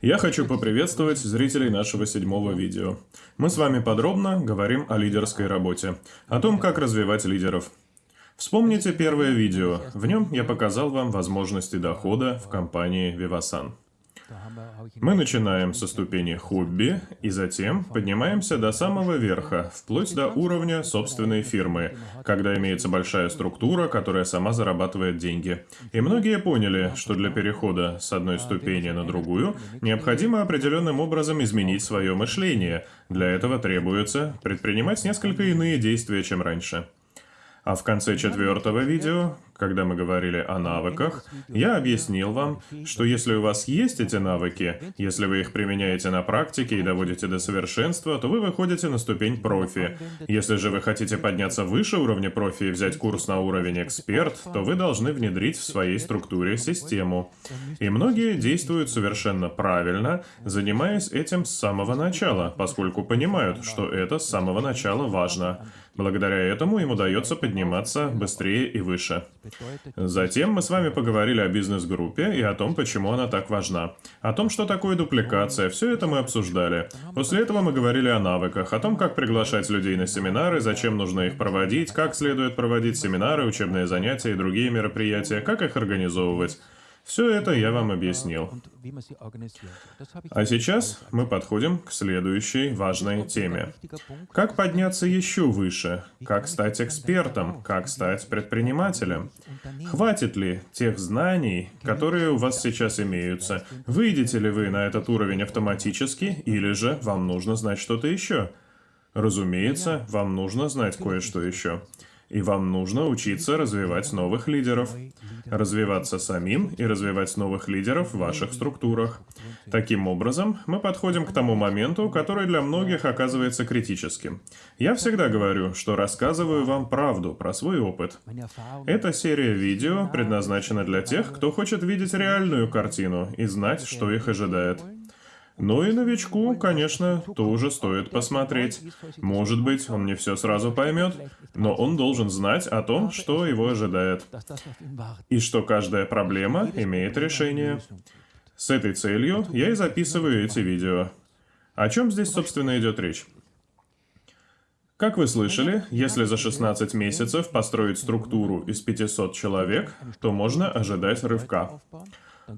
Я хочу поприветствовать зрителей нашего седьмого видео. Мы с вами подробно говорим о лидерской работе, о том, как развивать лидеров. Вспомните первое видео, в нем я показал вам возможности дохода в компании Vivasan. Мы начинаем со ступени хобби и затем поднимаемся до самого верха, вплоть до уровня собственной фирмы, когда имеется большая структура, которая сама зарабатывает деньги. И многие поняли, что для перехода с одной ступени на другую необходимо определенным образом изменить свое мышление. Для этого требуется предпринимать несколько иные действия, чем раньше. А в конце четвертого видео, когда мы говорили о навыках, я объяснил вам, что если у вас есть эти навыки, если вы их применяете на практике и доводите до совершенства, то вы выходите на ступень профи. Если же вы хотите подняться выше уровня профи и взять курс на уровень эксперт, то вы должны внедрить в своей структуре систему. И многие действуют совершенно правильно, занимаясь этим с самого начала, поскольку понимают, что это с самого начала важно. Благодаря этому им удается подниматься быстрее и выше. Затем мы с вами поговорили о бизнес-группе и о том, почему она так важна. О том, что такое дупликация, все это мы обсуждали. После этого мы говорили о навыках, о том, как приглашать людей на семинары, зачем нужно их проводить, как следует проводить семинары, учебные занятия и другие мероприятия, как их организовывать. Все это я вам объяснил. А сейчас мы подходим к следующей важной теме. Как подняться еще выше? Как стать экспертом? Как стать предпринимателем? Хватит ли тех знаний, которые у вас сейчас имеются? Выйдете ли вы на этот уровень автоматически, или же вам нужно знать что-то еще? Разумеется, вам нужно знать кое-что еще. И вам нужно учиться развивать новых лидеров, развиваться самим и развивать новых лидеров в ваших структурах. Таким образом, мы подходим к тому моменту, который для многих оказывается критическим. Я всегда говорю, что рассказываю вам правду про свой опыт. Эта серия видео предназначена для тех, кто хочет видеть реальную картину и знать, что их ожидает. Ну и новичку, конечно, тоже стоит посмотреть. Может быть, он не все сразу поймет, но он должен знать о том, что его ожидает. И что каждая проблема имеет решение. С этой целью я и записываю эти видео. О чем здесь, собственно, идет речь? Как вы слышали, если за 16 месяцев построить структуру из 500 человек, то можно ожидать рывка.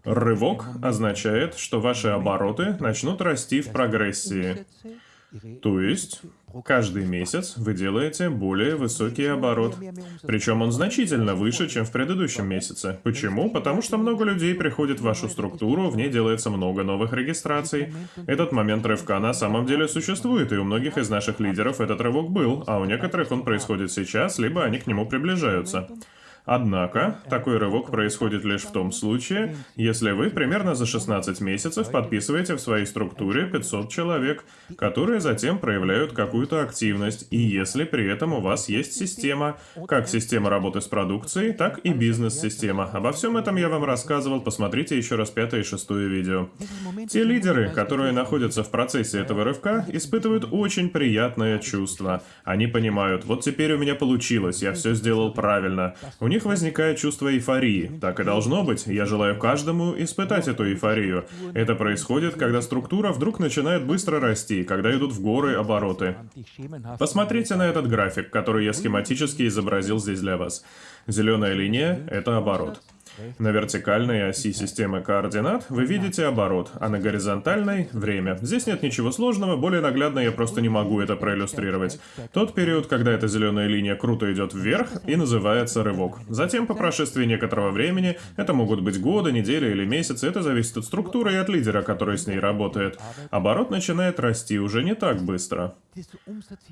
Рывок означает, что ваши обороты начнут расти в прогрессии. То есть, каждый месяц вы делаете более высокий оборот. Причем он значительно выше, чем в предыдущем месяце. Почему? Потому что много людей приходит в вашу структуру, в ней делается много новых регистраций. Этот момент рывка на самом деле существует, и у многих из наших лидеров этот рывок был, а у некоторых он происходит сейчас, либо они к нему приближаются. Однако, такой рывок происходит лишь в том случае, если вы примерно за 16 месяцев подписываете в своей структуре 500 человек, которые затем проявляют какую-то активность, и если при этом у вас есть система, как система работы с продукцией, так и бизнес-система. Обо всем этом я вам рассказывал, посмотрите еще раз пятое и шестое видео. Те лидеры, которые находятся в процессе этого рывка, испытывают очень приятное чувство. Они понимают, вот теперь у меня получилось, я все сделал правильно. У них возникает чувство эйфории. Так и должно быть. Я желаю каждому испытать эту эйфорию. Это происходит, когда структура вдруг начинает быстро расти, когда идут в горы обороты. Посмотрите на этот график, который я схематически изобразил здесь для вас. Зеленая линия — это оборот. На вертикальной оси системы координат вы видите оборот, а на горизонтальной — время. Здесь нет ничего сложного, более наглядно я просто не могу это проиллюстрировать. Тот период, когда эта зеленая линия круто идет вверх и называется рывок. Затем, по прошествии некоторого времени, это могут быть годы, недели или месяцы, это зависит от структуры и от лидера, который с ней работает. Оборот начинает расти уже не так быстро.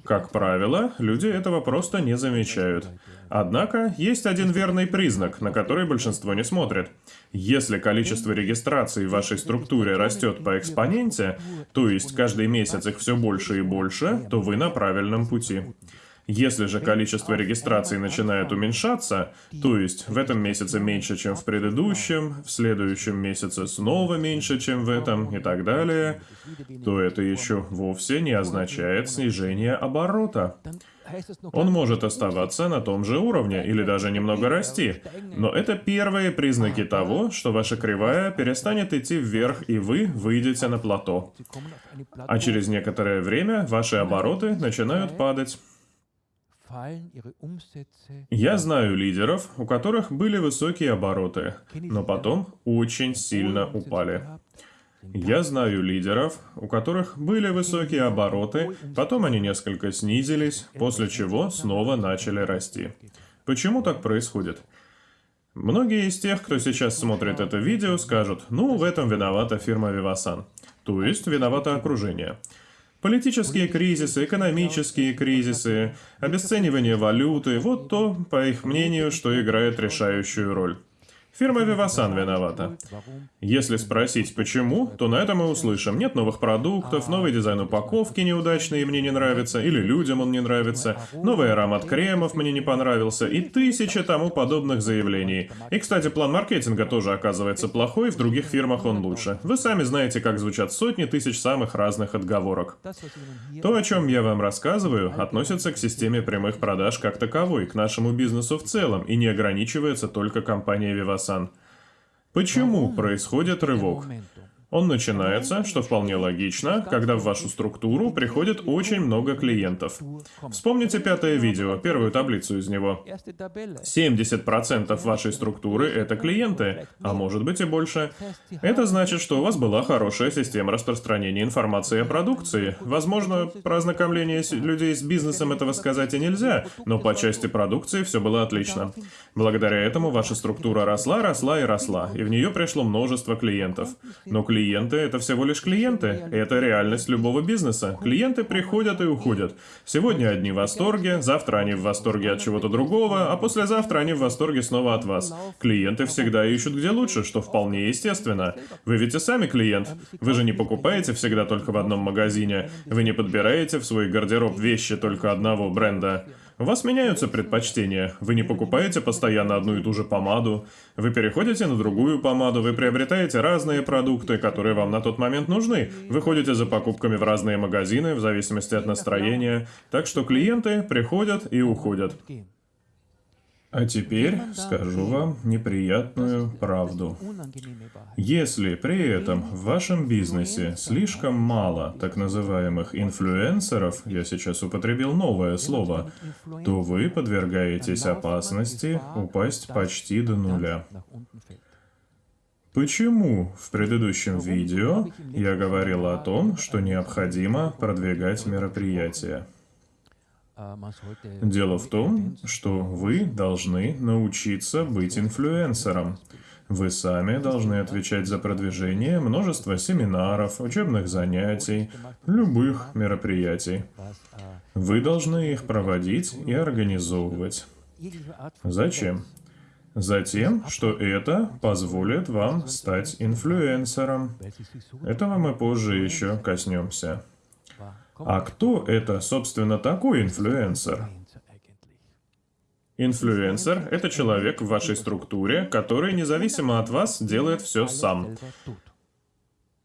Как правило, люди этого просто не замечают. Однако, есть один верный признак, на который большинство не смотрит. Если количество регистраций в вашей структуре растет по экспоненте, то есть каждый месяц их все больше и больше, то вы на правильном пути. Если же количество регистраций начинает уменьшаться, то есть в этом месяце меньше, чем в предыдущем, в следующем месяце снова меньше, чем в этом и так далее, то это еще вовсе не означает снижение оборота. Он может оставаться на том же уровне или даже немного расти. Но это первые признаки того, что ваша кривая перестанет идти вверх и вы выйдете на плато. А через некоторое время ваши обороты начинают падать. Я знаю лидеров, у которых были высокие обороты, но потом очень сильно упали. Я знаю лидеров, у которых были высокие обороты, потом они несколько снизились, после чего снова начали расти. Почему так происходит? Многие из тех, кто сейчас смотрит это видео, скажут, ну, в этом виновата фирма Vivasan. То есть, виновато окружение. Политические кризисы, экономические кризисы, обесценивание валюты – вот то, по их мнению, что играет решающую роль. Фирма Vivasan виновата. Если спросить почему, то на это мы услышим. Нет новых продуктов, новый дизайн упаковки неудачный и мне не нравится, или людям он не нравится, новый аромат кремов мне не понравился, и тысячи тому подобных заявлений. И, кстати, план маркетинга тоже оказывается плохой, в других фирмах он лучше. Вы сами знаете, как звучат сотни тысяч самых разных отговорок. То, о чем я вам рассказываю, относится к системе прямых продаж как таковой, к нашему бизнесу в целом, и не ограничивается только компанией Vivasan. Сан. Почему происходит рывок? Он начинается, что вполне логично, когда в вашу структуру приходит очень много клиентов. Вспомните пятое видео, первую таблицу из него. 70% вашей структуры — это клиенты, а может быть и больше. Это значит, что у вас была хорошая система распространения информации о продукции. Возможно, про ознакомление людей с бизнесом этого сказать и нельзя, но по части продукции все было отлично. Благодаря этому ваша структура росла, росла и росла, и в нее пришло множество клиентов. Но клиенты Клиенты — это всего лишь клиенты. Это реальность любого бизнеса. Клиенты приходят и уходят. Сегодня одни в восторге, завтра они в восторге от чего-то другого, а послезавтра они в восторге снова от вас. Клиенты всегда ищут где лучше, что вполне естественно. Вы ведь и сами клиент. Вы же не покупаете всегда только в одном магазине. Вы не подбираете в свой гардероб вещи только одного бренда. У вас меняются предпочтения. Вы не покупаете постоянно одну и ту же помаду. Вы переходите на другую помаду, вы приобретаете разные продукты, которые вам на тот момент нужны. Вы ходите за покупками в разные магазины, в зависимости от настроения. Так что клиенты приходят и уходят. А теперь скажу вам неприятную правду. Если при этом в вашем бизнесе слишком мало так называемых инфлюенсеров, я сейчас употребил новое слово, то вы подвергаетесь опасности упасть почти до нуля. Почему в предыдущем видео я говорил о том, что необходимо продвигать мероприятия? Дело в том, что вы должны научиться быть инфлюенсером. Вы сами должны отвечать за продвижение множества семинаров, учебных занятий, любых мероприятий. Вы должны их проводить и организовывать. Зачем? Затем, что это позволит вам стать инфлюенсером. Этого мы позже еще коснемся. А кто это, собственно, такой инфлюенсер? Инфлюенсер — это человек в вашей структуре, который независимо от вас делает все сам.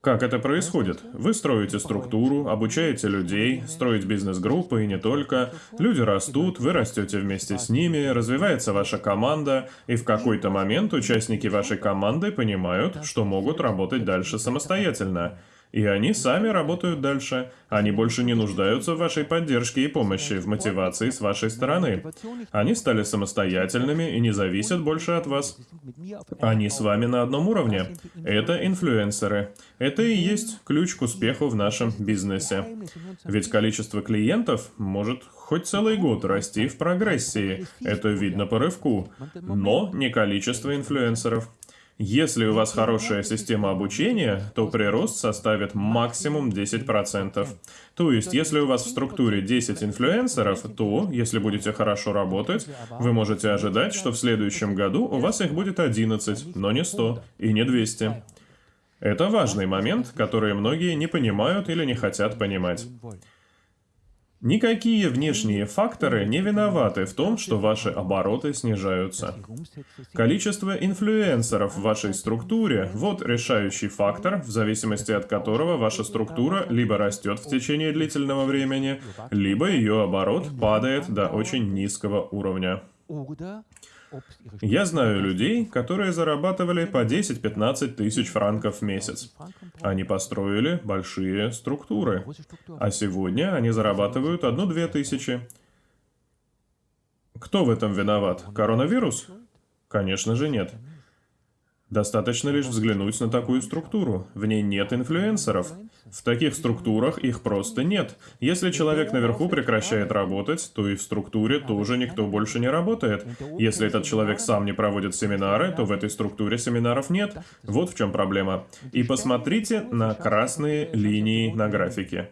Как это происходит? Вы строите структуру, обучаете людей, строить бизнес-группы и не только. Люди растут, вы растете вместе с ними, развивается ваша команда, и в какой-то момент участники вашей команды понимают, что могут работать дальше самостоятельно. И они сами работают дальше. Они больше не нуждаются в вашей поддержке и помощи, в мотивации с вашей стороны. Они стали самостоятельными и не зависят больше от вас. Они с вами на одном уровне. Это инфлюенсеры. Это и есть ключ к успеху в нашем бизнесе. Ведь количество клиентов может хоть целый год расти в прогрессии. Это видно по рывку. Но не количество инфлюенсеров. Если у вас хорошая система обучения, то прирост составит максимум 10%. То есть, если у вас в структуре 10 инфлюенсеров, то, если будете хорошо работать, вы можете ожидать, что в следующем году у вас их будет 11, но не 100 и не 200. Это важный момент, который многие не понимают или не хотят понимать. Никакие внешние факторы не виноваты в том, что ваши обороты снижаются. Количество инфлюенсеров в вашей структуре – вот решающий фактор, в зависимости от которого ваша структура либо растет в течение длительного времени, либо ее оборот падает до очень низкого уровня. Я знаю людей, которые зарабатывали по 10-15 тысяч франков в месяц. Они построили большие структуры. А сегодня они зарабатывают 1-2 тысячи. Кто в этом виноват? Коронавирус? Конечно же нет. Достаточно лишь взглянуть на такую структуру. В ней нет инфлюенсеров. В таких структурах их просто нет. Если человек наверху прекращает работать, то и в структуре тоже никто больше не работает. Если этот человек сам не проводит семинары, то в этой структуре семинаров нет. Вот в чем проблема. И посмотрите на красные линии на графике.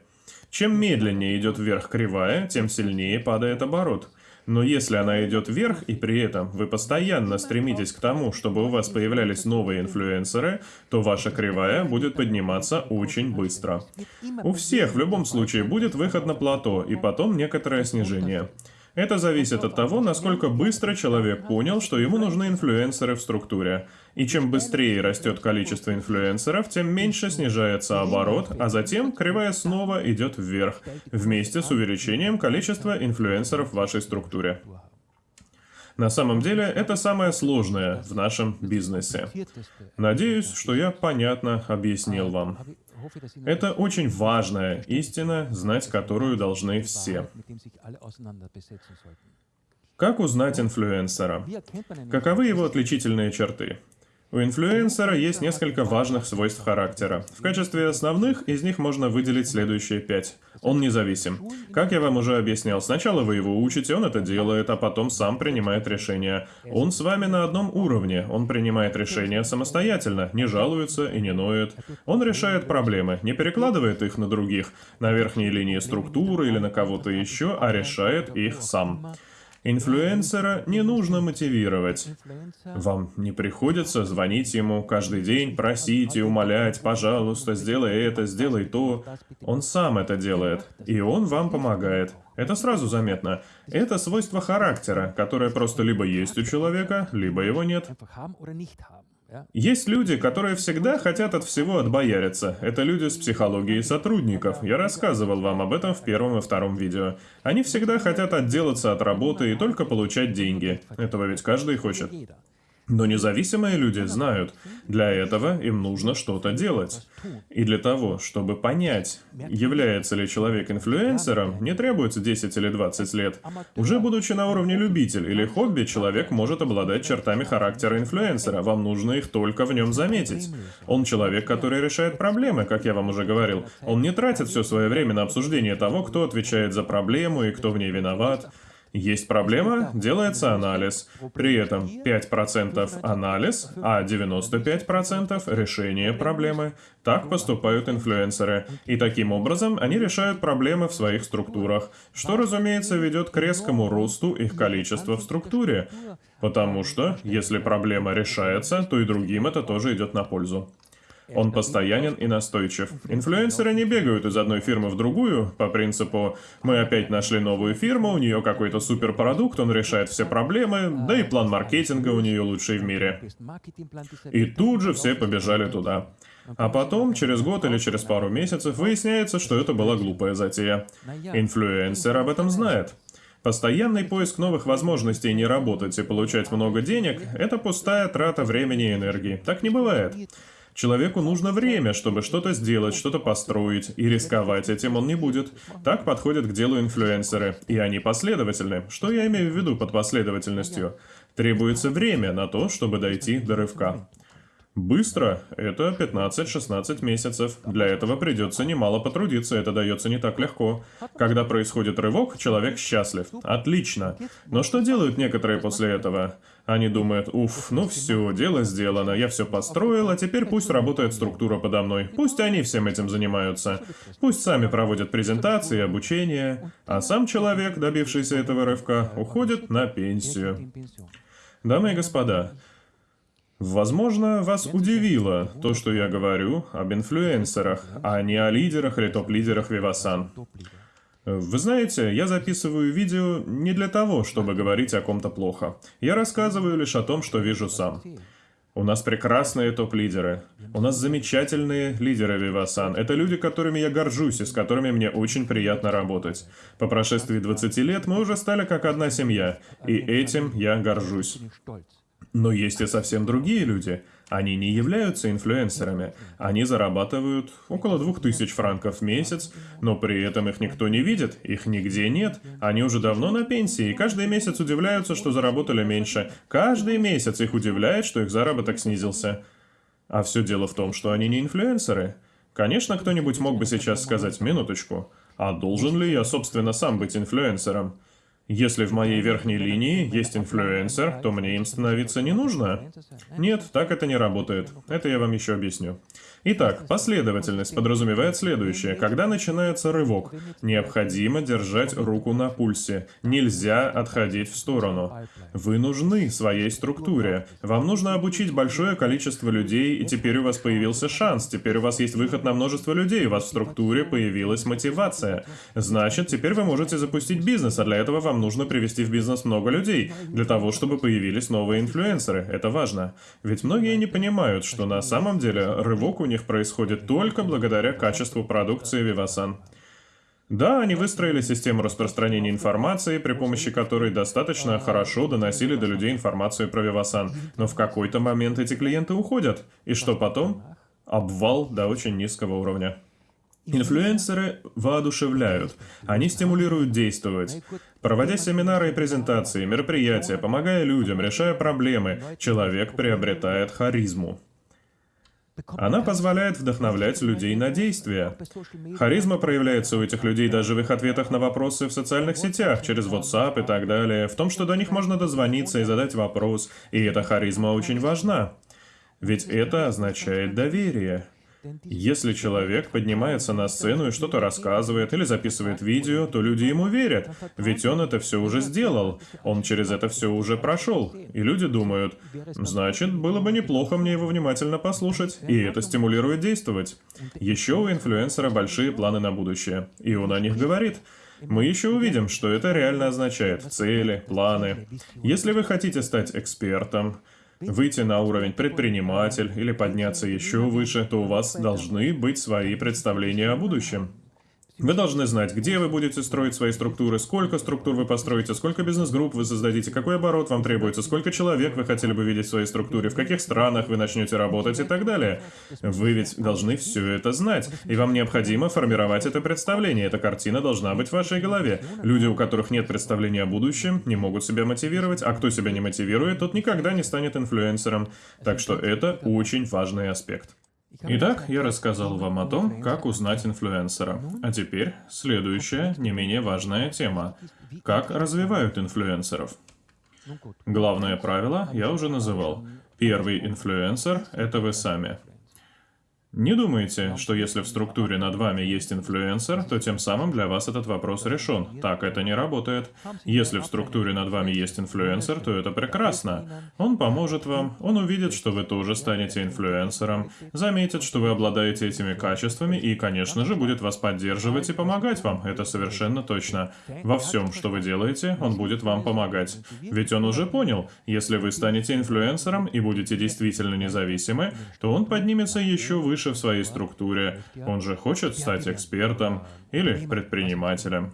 Чем медленнее идет вверх кривая, тем сильнее падает оборот. Но если она идет вверх, и при этом вы постоянно стремитесь к тому, чтобы у вас появлялись новые инфлюенсеры, то ваша кривая будет подниматься очень быстро. У всех в любом случае будет выход на плато, и потом некоторое снижение. Это зависит от того, насколько быстро человек понял, что ему нужны инфлюенсеры в структуре. И чем быстрее растет количество инфлюенсеров, тем меньше снижается оборот, а затем кривая снова идет вверх, вместе с увеличением количества инфлюенсеров в вашей структуре. На самом деле, это самое сложное в нашем бизнесе. Надеюсь, что я понятно объяснил вам. Это очень важная истина, знать которую должны все. Как узнать инфлюенсера? Каковы его отличительные черты? У инфлюенсера есть несколько важных свойств характера. В качестве основных из них можно выделить следующие пять. Он независим. Как я вам уже объяснял, сначала вы его учите, он это делает, а потом сам принимает решения. Он с вами на одном уровне, он принимает решения самостоятельно, не жалуется и не ноет. Он решает проблемы, не перекладывает их на других, на верхней линии структуры или на кого-то еще, а решает их сам. Инфлюенсера не нужно мотивировать. Вам не приходится звонить ему каждый день, просить и умолять, пожалуйста, сделай это, сделай то. Он сам это делает, и он вам помогает. Это сразу заметно. Это свойство характера, которое просто либо есть у человека, либо его нет. Есть люди, которые всегда хотят от всего отбояриться. Это люди с психологией сотрудников. Я рассказывал вам об этом в первом и втором видео. Они всегда хотят отделаться от работы и только получать деньги. Этого ведь каждый хочет. Но независимые люди знают, для этого им нужно что-то делать. И для того, чтобы понять, является ли человек инфлюенсером, не требуется 10 или 20 лет. Уже будучи на уровне любитель или хобби, человек может обладать чертами характера инфлюенсера. Вам нужно их только в нем заметить. Он человек, который решает проблемы, как я вам уже говорил. Он не тратит все свое время на обсуждение того, кто отвечает за проблему и кто в ней виноват. Есть проблема, делается анализ. При этом 5% анализ, а 95% решение проблемы. Так поступают инфлюенсеры. И таким образом они решают проблемы в своих структурах, что, разумеется, ведет к резкому росту их количества в структуре. Потому что, если проблема решается, то и другим это тоже идет на пользу. Он постоянен и настойчив. Инфлюенсеры не бегают из одной фирмы в другую по принципу «мы опять нашли новую фирму, у нее какой-то суперпродукт, он решает все проблемы, да и план маркетинга у нее лучший в мире». И тут же все побежали туда. А потом, через год или через пару месяцев, выясняется, что это была глупая затея. Инфлюенсер об этом знает. Постоянный поиск новых возможностей не работать и получать много денег – это пустая трата времени и энергии. Так не бывает. Человеку нужно время, чтобы что-то сделать, что-то построить, и рисковать этим он не будет. Так подходят к делу инфлюенсеры, и они последовательны. Что я имею в виду под последовательностью? Требуется время на то, чтобы дойти до рывка. Быстро – это 15-16 месяцев. Для этого придется немало потрудиться, это дается не так легко. Когда происходит рывок, человек счастлив. Отлично. Но что делают некоторые после этого? Они думают, уф, ну все, дело сделано, я все построил, а теперь пусть работает структура подо мной. Пусть они всем этим занимаются. Пусть сами проводят презентации, обучение. А сам человек, добившийся этого рывка, уходит на пенсию. Дамы и господа, Возможно, вас удивило то, что я говорю об инфлюенсерах, а не о лидерах или топ-лидерах Вивасан. Вы знаете, я записываю видео не для того, чтобы говорить о ком-то плохо. Я рассказываю лишь о том, что вижу сам. У нас прекрасные топ-лидеры. У нас замечательные лидеры Вивасан. Это люди, которыми я горжусь и с которыми мне очень приятно работать. По прошествии 20 лет мы уже стали как одна семья, и этим я горжусь. Но есть и совсем другие люди. Они не являются инфлюенсерами. Они зарабатывают около 2000 франков в месяц, но при этом их никто не видит, их нигде нет. Они уже давно на пенсии, и каждый месяц удивляются, что заработали меньше. Каждый месяц их удивляет, что их заработок снизился. А все дело в том, что они не инфлюенсеры. Конечно, кто-нибудь мог бы сейчас сказать «минуточку», а должен ли я, собственно, сам быть инфлюенсером? Если в моей верхней линии есть инфлюенсер, то мне им становиться не нужно. Нет, так это не работает. Это я вам еще объясню. Итак, последовательность подразумевает следующее. Когда начинается рывок, необходимо держать руку на пульсе. Нельзя отходить в сторону. Вы нужны своей структуре. Вам нужно обучить большое количество людей, и теперь у вас появился шанс. Теперь у вас есть выход на множество людей. У вас в структуре появилась мотивация. Значит, теперь вы можете запустить бизнес, а для этого вам нужно привести в бизнес много людей, для того, чтобы появились новые инфлюенсеры. Это важно. Ведь многие не понимают, что на самом деле рывок у них происходит только благодаря качеству продукции Vivasan. Да, они выстроили систему распространения информации, при помощи которой достаточно хорошо доносили до людей информацию про Vivasan. Но в какой-то момент эти клиенты уходят. И что потом? Обвал до очень низкого уровня. Инфлюенсеры воодушевляют, они стимулируют действовать. Проводя семинары и презентации, мероприятия, помогая людям, решая проблемы, человек приобретает харизму. Она позволяет вдохновлять людей на действия. Харизма проявляется у этих людей даже в их ответах на вопросы в социальных сетях, через WhatsApp и так далее, в том, что до них можно дозвониться и задать вопрос, и эта харизма очень важна. Ведь это означает доверие. Если человек поднимается на сцену и что-то рассказывает или записывает видео, то люди ему верят, ведь он это все уже сделал, он через это все уже прошел. И люди думают, значит, было бы неплохо мне его внимательно послушать, и это стимулирует действовать. Еще у инфлюенсера большие планы на будущее, и он о них говорит. Мы еще увидим, что это реально означает. Цели, планы. Если вы хотите стать экспертом, выйти на уровень предприниматель или подняться еще выше, то у вас должны быть свои представления о будущем. Вы должны знать, где вы будете строить свои структуры, сколько структур вы построите, сколько бизнес-групп вы создадите, какой оборот вам требуется, сколько человек вы хотели бы видеть в своей структуре, в каких странах вы начнете работать и так далее. Вы ведь должны все это знать, и вам необходимо формировать это представление. Эта картина должна быть в вашей голове. Люди, у которых нет представления о будущем, не могут себя мотивировать, а кто себя не мотивирует, тот никогда не станет инфлюенсером. Так что это очень важный аспект. Итак, я рассказал вам о том, как узнать инфлюенсера. А теперь следующая, не менее важная тема. Как развивают инфлюенсеров? Главное правило я уже называл. Первый инфлюенсер – это вы сами. Не думайте, что если в структуре над вами есть инфлюенсер, то тем самым для вас этот вопрос решен. Так это не работает. Если в структуре над вами есть инфлюенсер, то это прекрасно. Он поможет вам, он увидит, что вы тоже станете инфлюенсером, заметит, что вы обладаете этими качествами и, конечно же, будет вас поддерживать и помогать вам. Это совершенно точно. Во всем, что вы делаете, он будет вам помогать. Ведь он уже понял, если вы станете инфлюенсером и будете действительно независимы, то он поднимется еще выше выше в своей структуре. Он же хочет стать экспертом или предпринимателем.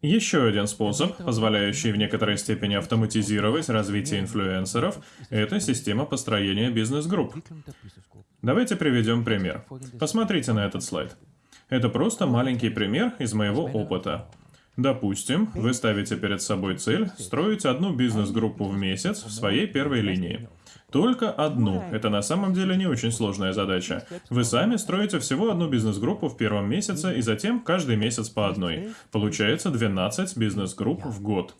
Еще один способ, позволяющий в некоторой степени автоматизировать развитие инфлюенсеров, это система построения бизнес-групп. Давайте приведем пример. Посмотрите на этот слайд. Это просто маленький пример из моего опыта. Допустим, вы ставите перед собой цель строить одну бизнес-группу в месяц в своей первой линии. Только одну. Это на самом деле не очень сложная задача. Вы сами строите всего одну бизнес-группу в первом месяце и затем каждый месяц по одной. Получается 12 бизнес-групп в год.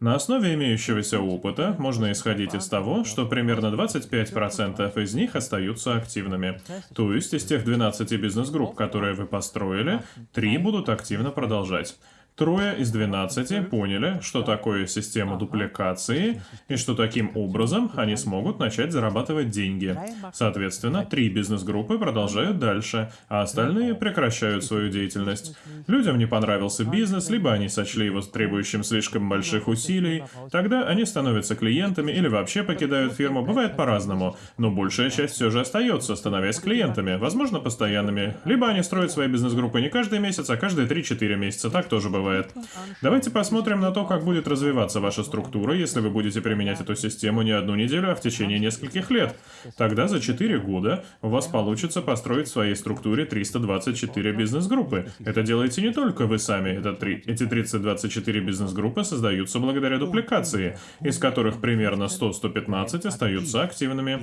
На основе имеющегося опыта можно исходить из того, что примерно 25% из них остаются активными. То есть из тех 12 бизнес-групп, которые вы построили, 3 будут активно продолжать. Трое из 12 поняли, что такое система дупликации, и что таким образом они смогут начать зарабатывать деньги. Соответственно, три бизнес-группы продолжают дальше, а остальные прекращают свою деятельность. Людям не понравился бизнес, либо они сочли его требующим слишком больших усилий, тогда они становятся клиентами или вообще покидают фирму, бывает по-разному, но большая часть все же остается, становясь клиентами, возможно, постоянными. Либо они строят свои бизнес-группы не каждый месяц, а каждые 3-4 месяца, так тоже бывает бывает. Давайте посмотрим на то, как будет развиваться ваша структура, если вы будете применять эту систему не одну неделю, а в течение нескольких лет. Тогда за 4 года у вас получится построить в своей структуре 324 бизнес-группы. Это делаете не только вы сами, это три, эти 324 бизнес-группы создаются благодаря дупликации, из которых примерно 100-115 остаются активными.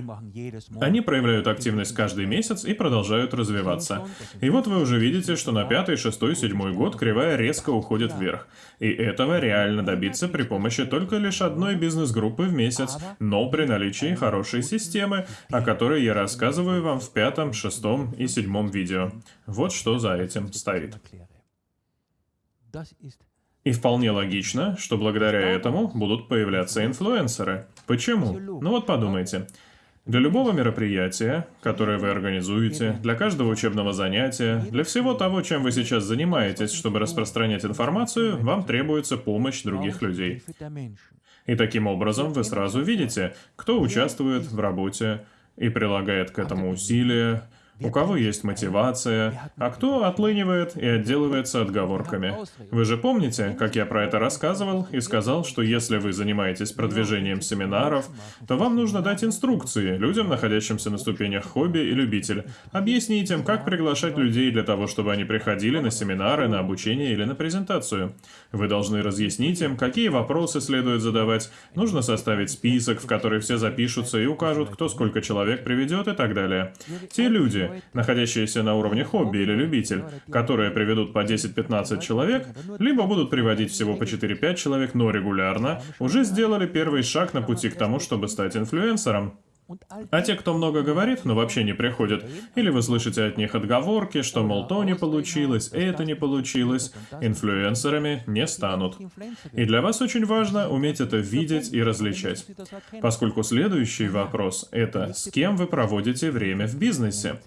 Они проявляют активность каждый месяц и продолжают развиваться. И вот вы уже видите, что на пятый, шестой, седьмой год кривая резко уходит уходит вверх. И этого реально добиться при помощи только лишь одной бизнес-группы в месяц, но при наличии хорошей системы, о которой я рассказываю вам в пятом, шестом и седьмом видео. Вот что за этим стоит. И вполне логично, что благодаря этому будут появляться инфлюенсеры. Почему? Ну вот подумайте. Для любого мероприятия, которое вы организуете, для каждого учебного занятия, для всего того, чем вы сейчас занимаетесь, чтобы распространять информацию, вам требуется помощь других людей. И таким образом вы сразу видите, кто участвует в работе и прилагает к этому усилия, у кого есть мотивация, а кто отлынивает и отделывается отговорками. Вы же помните, как я про это рассказывал и сказал, что если вы занимаетесь продвижением семинаров, то вам нужно дать инструкции людям, находящимся на ступенях хобби и любитель. Объяснить им, как приглашать людей для того, чтобы они приходили на семинары, на обучение или на презентацию. Вы должны разъяснить им, какие вопросы следует задавать. Нужно составить список, в который все запишутся и укажут, кто сколько человек приведет и так далее. Те люди, находящиеся на уровне хобби или любитель, которые приведут по 10-15 человек, либо будут приводить всего по 4-5 человек, но регулярно, уже сделали первый шаг на пути к тому, чтобы стать инфлюенсером. А те, кто много говорит, но вообще не приходят, или вы слышите от них отговорки, что, мол, то не получилось, это не получилось, инфлюенсерами не станут. И для вас очень важно уметь это видеть и различать. Поскольку следующий вопрос — это с кем вы проводите время в бизнесе.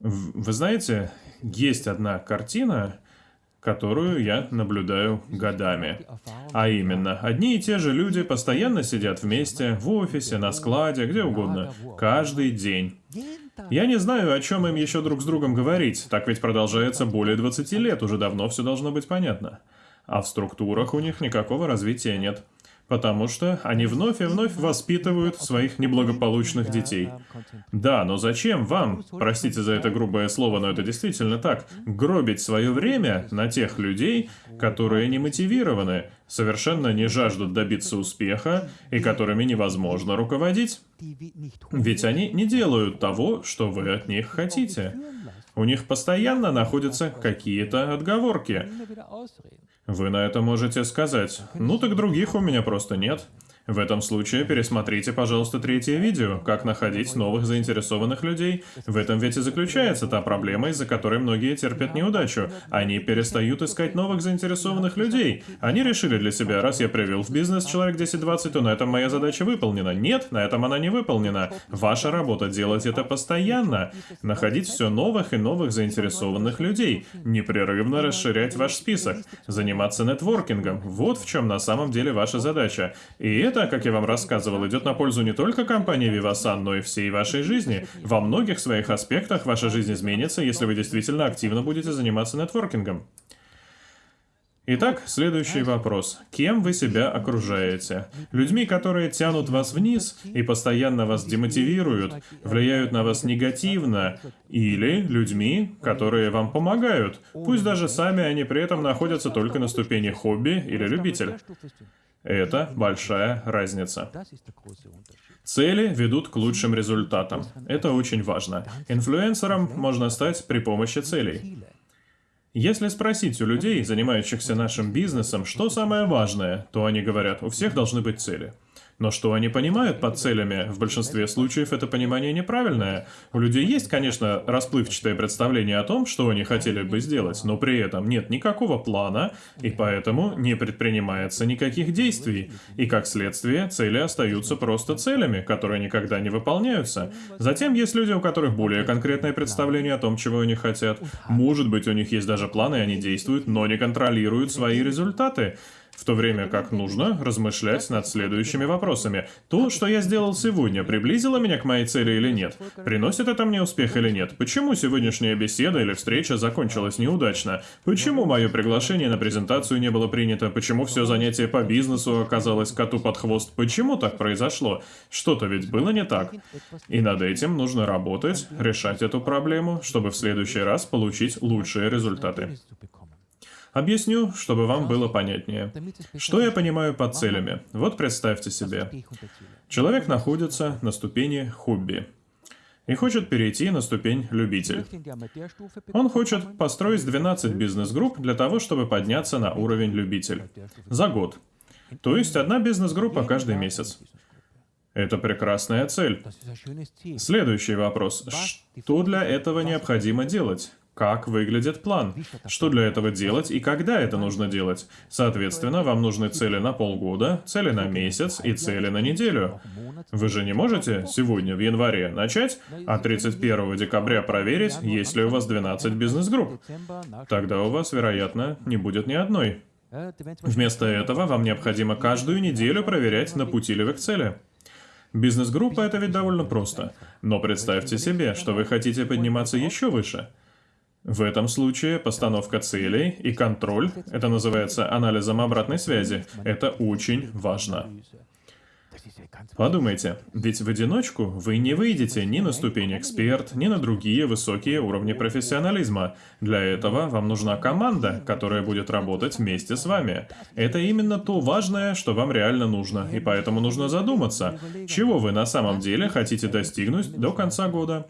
Вы знаете, есть одна картина, которую я наблюдаю годами. А именно, одни и те же люди постоянно сидят вместе, в офисе, на складе, где угодно, каждый день. Я не знаю, о чем им еще друг с другом говорить, так ведь продолжается более 20 лет, уже давно все должно быть понятно. А в структурах у них никакого развития нет потому что они вновь и вновь воспитывают своих неблагополучных детей. Да, но зачем вам, простите за это грубое слово, но это действительно так, гробить свое время на тех людей, которые не мотивированы, совершенно не жаждут добиться успеха и которыми невозможно руководить? Ведь они не делают того, что вы от них хотите. У них постоянно находятся какие-то отговорки. Вы на это можете сказать, ну так других у меня просто нет. В этом случае пересмотрите, пожалуйста, третье видео «Как находить новых заинтересованных людей». В этом ведь и заключается та проблема, из-за которой многие терпят неудачу. Они перестают искать новых заинтересованных людей. Они решили для себя, раз я привел в бизнес человек 10-20, то на этом моя задача выполнена. Нет, на этом она не выполнена. Ваша работа делать это постоянно. Находить все новых и новых заинтересованных людей. Непрерывно расширять ваш список. Заниматься нетворкингом. Вот в чем на самом деле ваша задача. И это это, как я вам рассказывал, идет на пользу не только компании Vivasan, но и всей вашей жизни. Во многих своих аспектах ваша жизнь изменится, если вы действительно активно будете заниматься нетворкингом. Итак, следующий вопрос. Кем вы себя окружаете? Людьми, которые тянут вас вниз и постоянно вас демотивируют, влияют на вас негативно, или людьми, которые вам помогают, пусть даже сами они при этом находятся только на ступени хобби или любитель. Это большая разница. Цели ведут к лучшим результатам. Это очень важно. Инфлюенсером можно стать при помощи целей. Если спросить у людей, занимающихся нашим бизнесом, что самое важное, то они говорят, у всех должны быть цели. Но что они понимают под целями? В большинстве случаев это понимание неправильное. У людей есть, конечно, расплывчатое представление о том, что они хотели бы сделать, но при этом нет никакого плана, и поэтому не предпринимается никаких действий. И как следствие, цели остаются просто целями, которые никогда не выполняются. Затем есть люди, у которых более конкретное представление о том, чего они хотят. Может быть, у них есть даже планы, и они действуют, но не контролируют свои результаты в то время как нужно размышлять над следующими вопросами. То, что я сделал сегодня, приблизило меня к моей цели или нет? Приносит это мне успех или нет? Почему сегодняшняя беседа или встреча закончилась неудачно? Почему мое приглашение на презентацию не было принято? Почему все занятие по бизнесу оказалось коту под хвост? Почему так произошло? Что-то ведь было не так. И над этим нужно работать, решать эту проблему, чтобы в следующий раз получить лучшие результаты. Объясню, чтобы вам было понятнее. Что я понимаю под целями? Вот представьте себе. Человек находится на ступени хобби и хочет перейти на ступень любитель. Он хочет построить 12 бизнес-групп для того, чтобы подняться на уровень любитель. За год. То есть одна бизнес-группа каждый месяц. Это прекрасная цель. Следующий вопрос. Что для этого необходимо делать? Как выглядит план, что для этого делать и когда это нужно делать. Соответственно, вам нужны цели на полгода, цели на месяц и цели на неделю. Вы же не можете сегодня, в январе, начать, а 31 декабря проверить, есть ли у вас 12 бизнес-групп. Тогда у вас, вероятно, не будет ни одной. Вместо этого вам необходимо каждую неделю проверять, на пути ли вы к цели. Бизнес-группа — это ведь довольно просто. Но представьте себе, что вы хотите подниматься еще выше — в этом случае постановка целей и контроль, это называется анализом обратной связи, это очень важно. Подумайте, ведь в одиночку вы не выйдете ни на ступень эксперт, ни на другие высокие уровни профессионализма. Для этого вам нужна команда, которая будет работать вместе с вами. Это именно то важное, что вам реально нужно, и поэтому нужно задуматься, чего вы на самом деле хотите достигнуть до конца года.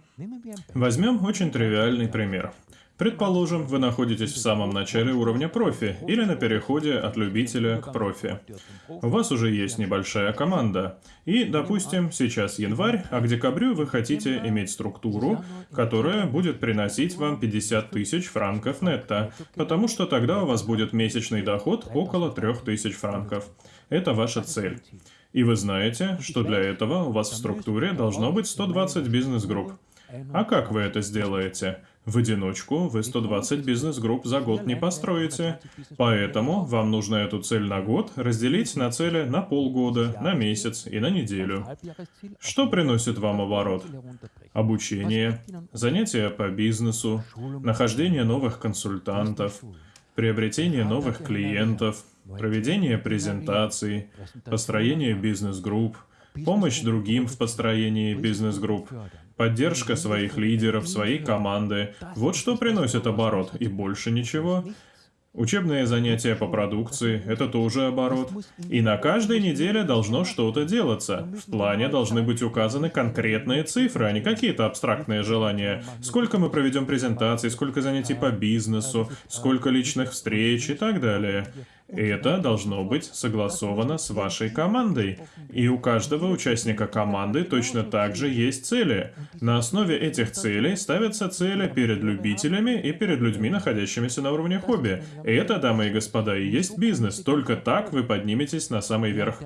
Возьмем очень тривиальный пример. Предположим, вы находитесь в самом начале уровня профи или на переходе от любителя к профи. У вас уже есть небольшая команда. И, допустим, сейчас январь, а к декабрю вы хотите иметь структуру, которая будет приносить вам 50 тысяч франков нетто, потому что тогда у вас будет месячный доход около 3000 франков. Это ваша цель. И вы знаете, что для этого у вас в структуре должно быть 120 бизнес-групп. А как вы это сделаете? В одиночку вы 120 бизнес-групп за год не построите. Поэтому вам нужно эту цель на год разделить на цели на полгода, на месяц и на неделю. Что приносит вам оборот? Обучение, занятия по бизнесу, нахождение новых консультантов, приобретение новых клиентов, проведение презентаций, построение бизнес-групп, помощь другим в построении бизнес-групп, поддержка своих лидеров, своей команды. Вот что приносит оборот, и больше ничего. Учебные занятия по продукции – это тоже оборот. И на каждой неделе должно что-то делаться. В плане должны быть указаны конкретные цифры, а не какие-то абстрактные желания. Сколько мы проведем презентаций, сколько занятий по бизнесу, сколько личных встреч и так далее. Это должно быть согласовано с вашей командой. И у каждого участника команды точно так же есть цели. На основе этих целей ставятся цели перед любителями и перед людьми, находящимися на уровне хобби. Это, дамы и господа, и есть бизнес. Только так вы подниметесь на самый верх.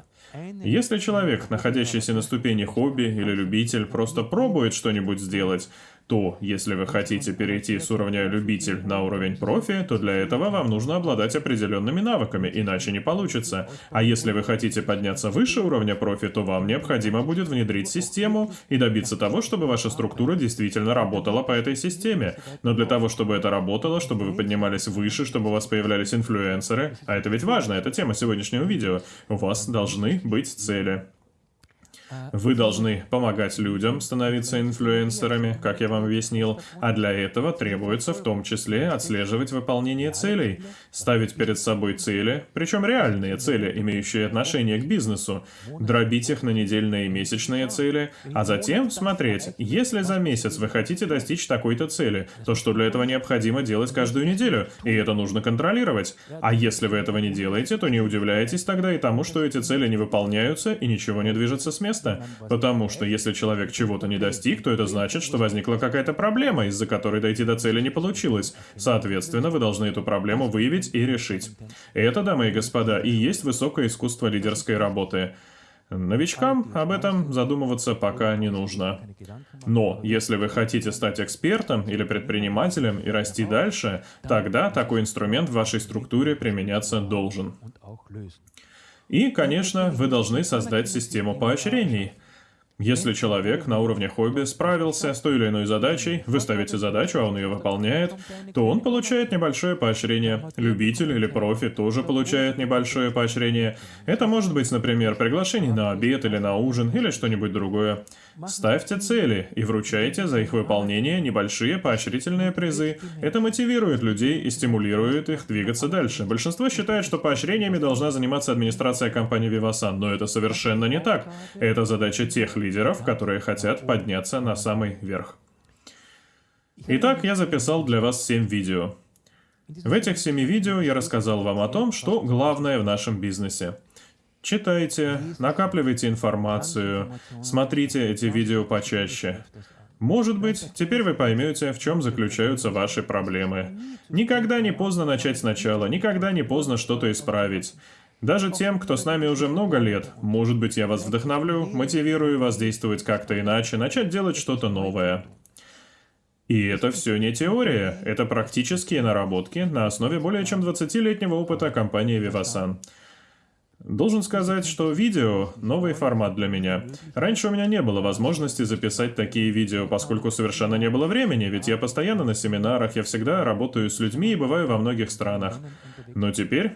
Если человек, находящийся на ступени хобби или любитель, просто пробует что-нибудь сделать, то если вы хотите перейти с уровня любитель на уровень профи, то для этого вам нужно обладать определенными навыками, иначе не получится. А если вы хотите подняться выше уровня профи, то вам необходимо будет внедрить систему и добиться того, чтобы ваша структура действительно работала по этой системе. Но для того, чтобы это работало, чтобы вы поднимались выше, чтобы у вас появлялись инфлюенсеры, а это ведь важно, это тема сегодняшнего видео, у вас должны быть цели. Вы должны помогать людям становиться инфлюенсерами, как я вам объяснил, а для этого требуется в том числе отслеживать выполнение целей, ставить перед собой цели, причем реальные цели, имеющие отношение к бизнесу, дробить их на недельные и месячные цели, а затем смотреть, если за месяц вы хотите достичь такой-то цели, то что для этого необходимо делать каждую неделю, и это нужно контролировать. А если вы этого не делаете, то не удивляйтесь тогда и тому, что эти цели не выполняются и ничего не движется с места место, потому что если человек чего-то не достиг, то это значит, что возникла какая-то проблема, из-за которой дойти до цели не получилось. Соответственно, вы должны эту проблему выявить и решить. Это, дамы и господа, и есть высокое искусство лидерской работы. Новичкам об этом задумываться пока не нужно. Но если вы хотите стать экспертом или предпринимателем и расти дальше, тогда такой инструмент в вашей структуре применяться должен. И, конечно, вы должны создать систему поощрений. Если человек на уровне хобби справился с той или иной задачей, вы ставите задачу, а он ее выполняет, то он получает небольшое поощрение. Любитель или профи тоже получает небольшое поощрение. Это может быть, например, приглашение на обед или на ужин или что-нибудь другое. Ставьте цели и вручайте за их выполнение небольшие поощрительные призы. Это мотивирует людей и стимулирует их двигаться дальше. Большинство считает, что поощрениями должна заниматься администрация компании Vivasan, но это совершенно не так. Это задача тех лидеров, которые хотят подняться на самый верх. Итак, я записал для вас 7 видео. В этих семи видео я рассказал вам о том, что главное в нашем бизнесе. Читайте, накапливайте информацию, смотрите эти видео почаще. Может быть, теперь вы поймете, в чем заключаются ваши проблемы. Никогда не поздно начать сначала, никогда не поздно что-то исправить. Даже тем, кто с нами уже много лет, может быть, я вас вдохновлю, мотивирую вас действовать как-то иначе, начать делать что-то новое. И это все не теория, это практические наработки на основе более чем 20-летнего опыта компании Vivasan. Должен сказать, что видео — новый формат для меня. Раньше у меня не было возможности записать такие видео, поскольку совершенно не было времени, ведь я постоянно на семинарах, я всегда работаю с людьми и бываю во многих странах. Но теперь,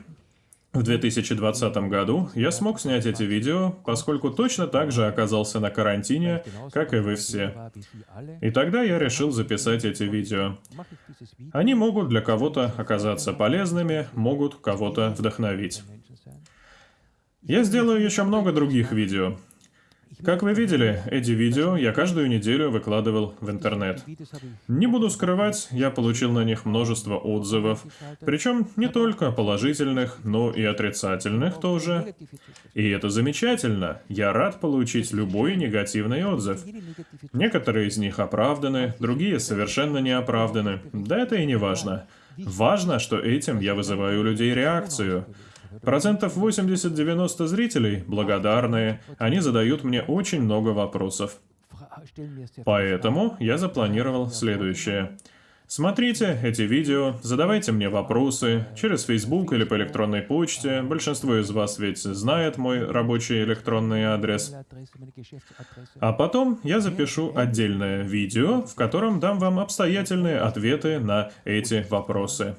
в 2020 году, я смог снять эти видео, поскольку точно так же оказался на карантине, как и вы все. И тогда я решил записать эти видео. Они могут для кого-то оказаться полезными, могут кого-то вдохновить. Я сделаю еще много других видео. Как вы видели, эти видео я каждую неделю выкладывал в интернет. Не буду скрывать, я получил на них множество отзывов, причем не только положительных, но и отрицательных тоже. И это замечательно, я рад получить любой негативный отзыв. Некоторые из них оправданы, другие совершенно не оправданы, да это и не важно. Важно, что этим я вызываю у людей реакцию. Процентов 80-90 зрителей благодарные, они задают мне очень много вопросов. Поэтому я запланировал следующее. Смотрите эти видео, задавайте мне вопросы через Facebook или по электронной почте. Большинство из вас ведь знает мой рабочий электронный адрес. А потом я запишу отдельное видео, в котором дам вам обстоятельные ответы на эти вопросы.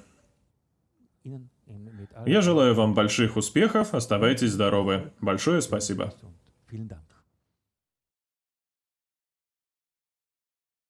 Я желаю вам больших успехов, оставайтесь здоровы. Большое спасибо.